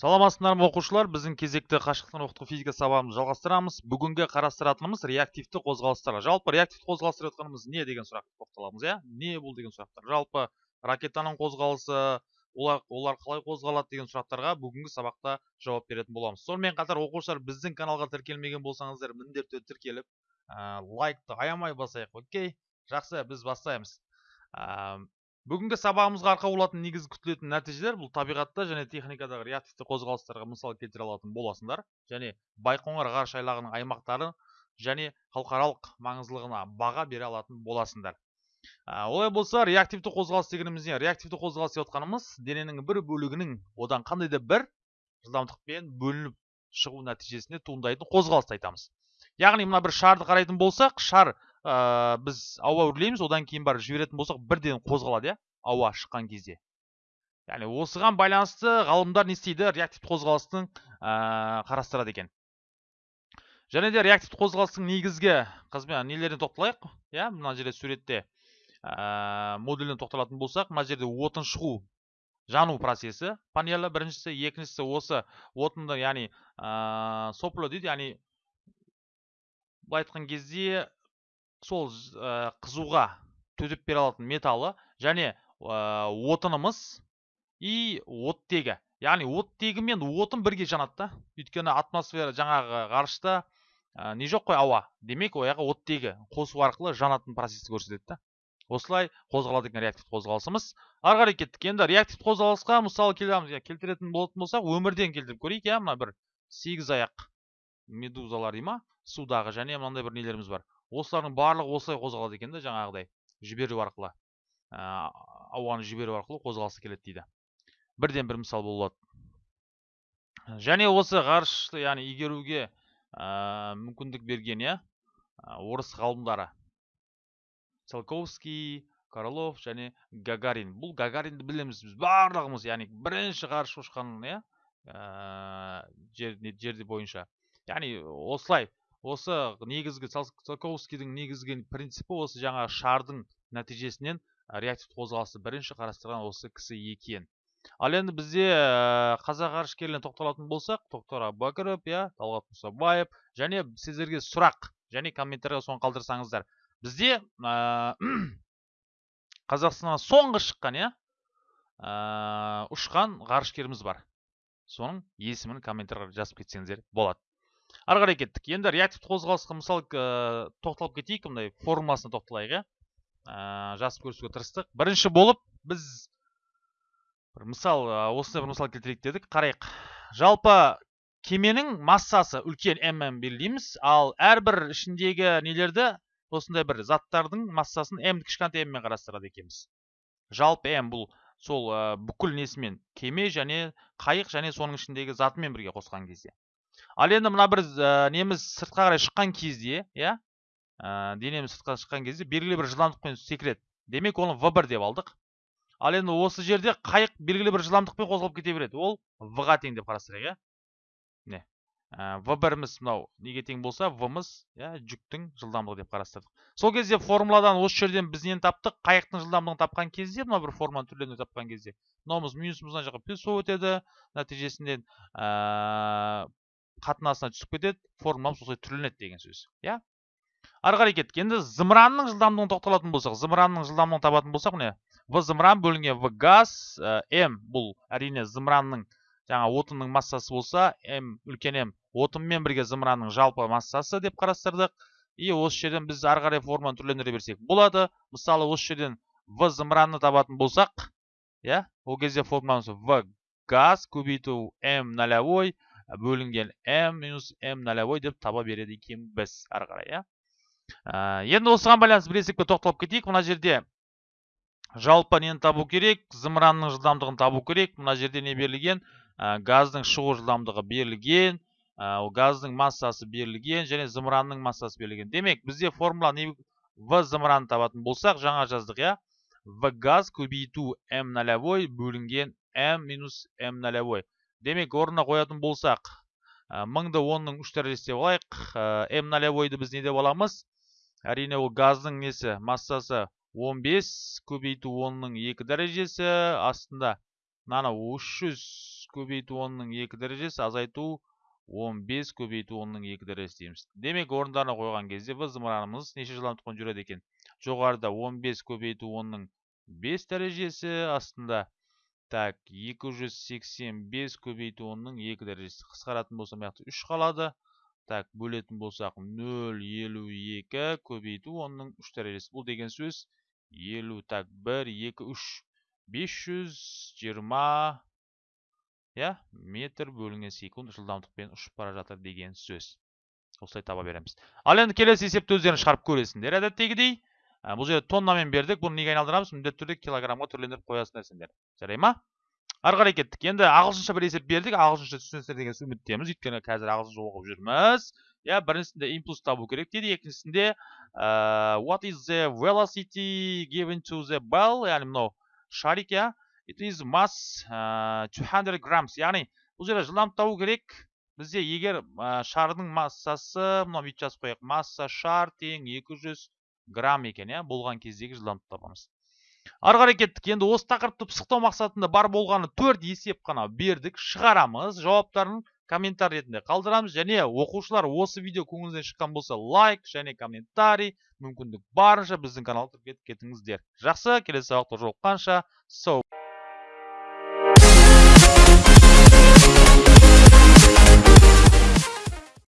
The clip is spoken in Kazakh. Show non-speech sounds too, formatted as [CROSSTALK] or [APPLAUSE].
саламатсыздар ма оқушылар? Біздің кезекті қашықтан оқыту физика сабағымызды жалғастырамыз. Бүгінгі қарастыратынымыз реактивті қозғалыстар. Жалпы реактивті қозғалыстар деп не деген сұраққа тоқталамыз иә? Не бұл деген сұрақтар? Жалпы ракетаның қозғалысы олар, олар қалай қозғалады деген сұрақтарға бүгінгі сабақта жауап беретін боламыз. Сонымен қатар оқушылар біздің каналға тіркелмеген болсаңыздар міндетті тіркеліп лайкты аямай басайық окей? Жақсы біз бастаймыз. Бүгінгі сабағымызға арқау болатын негізгі күтілетін нәтижелер бұл табиғатта және техникадағы реактивті қозғалыстарға мысал келтіре алатын боласыңдар. Және байқоңыр ғарыш айлағының аймақтары және халықаралық маңыздылығына баға бере алатын боласыңдар. Олай болса реактивті қозғалыс дегеніміз не реактивті қозғалыс деп отқанымыз дененің бір бөлігінің одан қандай да бір жылдамдықпен бөлініп шығу нәтижесінде туындайтын қозғалысты айтамыз. Яғни мына бір шарды қарайтын болсақ шар ә, біз ауа үрлейміз одан кейін барып жіберетін болсақ бірден қозғалады иә ауа шыққан кезде. Яғни осыған байланысты ғалымдар не істейді? Реактивті қозғалыстың ә, қарастырады екен. Және де реактивті қозғалыстың негізгі нелеріне тоқталайық? Иә мына жерде суретте ә, модуліне тоқталатын болсақ мына жерде отын шығу жану процесі панелі біріншісі екіншісі осы отынды яғни ә, сопло дейді яғни былай айтқан кезде сол ә, қызуға төтеп бере алатын металы және ә, отынымыз и оттегі. Яғни оттегі мен отын бірге жанады да. Өйткені атмосфера жаңағы ғарышта ә, не жоқ қой ауа. Демек жаққа оттегі қосу арқылы жанатын процессті көрсетеді да. Осылай қозғалады екен реактивті қозғалысымыз. Ары қарай кеттік. Енді реактивті қозғалысқа мысалы келтіретін болатын болсақ өмірден келтіріп көрейік иә. Мына бір сегіз аяқ медузалар дей ма? Судағы және мынандай бір нелеріміз бар. Осылардың барлығы осылай қозғалады екен да жаңағыдай жіберу арқылы. Ә, ауаны жіберу арқылы қозғалысы келеді дейді. Бірден бір мысал болады. Және осы ғарышты яғни игеруге ә, мүмкіндік берген иә орыс ғалымдары. Циолковский королов және гагарин. Бұл гагаринді білеміз біз барлығымыз яғни бірінші ғарыш ұшқан иә ә, жер, жерде бойынша. Яғни осылай осы негізгі циолковскийдің негізгі принципі осы жаңа шардың нәтижесінен реактивті қозғалысты бірінші қарастырған осы кісі екен. Ал енді бізде қазақ ғарышкерлеріне тоқталатын болсақ тоқтар әубәкіров иә талғат мұсабаев және сіздерге сұрақ және комментарийға соны қалдырсаңыздар. Бізде ә, [CLEARS THROAT] қазақстаннан соңғы шыққан иә ұшқан ғарышкеріміз бар. Соның есімін комментарийға жазып кетсеңіздер болады. Ары қарай кеттік. Енді реактивті қозғалысқа мысалы тоқталып кетейік мындай формуласына тоқталайық иә. Ә, жазып көрсетуге тырыстық. Бірінші болып біз бір мысал осындай бір мысал келтірейік дедік. Қарайық. Жалпы кеменің массасы үлкен мм белгілейміз. Ал әрбір ішіндегі нелерді осындай бір заттардың массасын м кішкентай м мен қарастырады екенбіз. Жалпы м бұл сол бүкіл несімен кеме және қайық және соның ішіндегі затымен бірге қосқан кезде. Ал енді мына бір ә, неміз сыртқа қарай шыққан кезде иә ә, денеміз сыртқа шыққан кезде белгілі бір жылдамдықпен секіреді. Демек оны в 1 деп алдық. Ал енді осы жерде қайық белгілі бір жылдамдықпен қозғалып кете береді. Ол в ға тең деп қарастырайық иә. Міне ә, в біріміз мынау неге тең болса в мыз иә жүктің жылдамдығы деп қарастырдық. Сол кезде формуладан осы жерден біз нені таптық? Қайықтың жылдамдығын тапқан кезде мына бір формуланы түрлеріне тапқан кезде мынауымыз минусымыз мына жаққа плюс болып өтеді нәтижесінде қатынасына түсіп кетеді формуламыз осылай түрленеді деген сөз иә? Ары қарай кеттік. Енді зымыранның жылдамдығын тоқталатын болсақ зымыранның жылдамдығын табатын болсақ міне в зымыран бөлінген в газ ә, м бұл әрине зымыранның жаңа отынның массасы болса м үлкен м отынмен бірге зымыранның жалпы массасы деп қарастырдық. И осы жерден біз ары қарай форманы түрлендіре берсек болады. Мысалы осы жерден в зымыранны табатын болсақ иә ол кезде формуламыз в газ көбейту м нолевой бөлінген m минус m нолевой деп таба береді екенбіз ары қарай иә. Енді осыған байланысты бір есепке тоқталып кетейік. Мына жерде жалпы нені табу керек? Зымыранның жылдамдығын табу керек. Мына жерде не берілген? Газдың шығу жылдамдығы берілген. Ә, газдың массасы берілген және зымыранның массасы берілген. Демек бізде формула не в зымыранын табатын болсақ жаңа жаздық иә. В газ көбейту м нолевой бөлінген м минус м нолевой демек орнына қоятын болсақ мыңды онның үш дәрежесі деп алайық. М нолевойды біз не деп аламыз? Әрине ол газдың несі? Массасы 15 көбейту онның екі дәрежесі астында мынаны 300 көбейту онның екі дәрежесі азайту 15 көбейту онның екі дәрежесі дейміз. Демек орындарына қойған кезде в зымыранымыз неше жылдамдықпен жүреді екен? Жоғарыда 15 көбейту онның 5 дәрежесі астында так 285 көбейту онның 2 дәрежесі. Қысқаратын болса жақта 3 қалады. Так бөлетін болсақ 0,52 көбейту онның 3 дәрежесі. Бұл деген сөз 50 так 1 2 3 520 иә метр бөлінген секунд жылдамдықпен ұшып бара жатыр деген сөз. Осылай таба береміз. Ал енді келесі есепті өздерің шығарып көресіңдер әдеттегідей. Бұл жерде тоннамен бердік бұны неге айналдырамыз міндетті түрде килограммға түрлендіріп қоясыңдар сендер жарай ма ары қарай кеттік енді ағылшынша бір есеп бердік ағылшынша түсінесіңдер деген үміттеміз өйткені қазір ағылшынша оқып жүрміз иә біріншісінде импульс табу керек дейді екіншісінде what is the velocity given to the ball яғни мынау шарик иә it is mass ә, 200 grams. Яғни бұл жерде жылдамдық табу керек бізде егер шардың массасы мынау бүйтіп жазып қояйық масса шар тең 200 грамм екен иә? болған кездегі жылдамдықты табамыз ары қарай кеттік. Енді осы тақырыпты пысықтау мақсатында бар болғаны төрт есеп қана бердік. Шығарамыз. Жауаптарын комментарий ретінде қалдырамыз. Және оқушылар осы видео көңіліңізден шыққан болса лайк және комментарий мүмкіндік барынша біздің каналға кіріп кетіңіздер жақсы. Келесі сабақта жолыққанша. Сау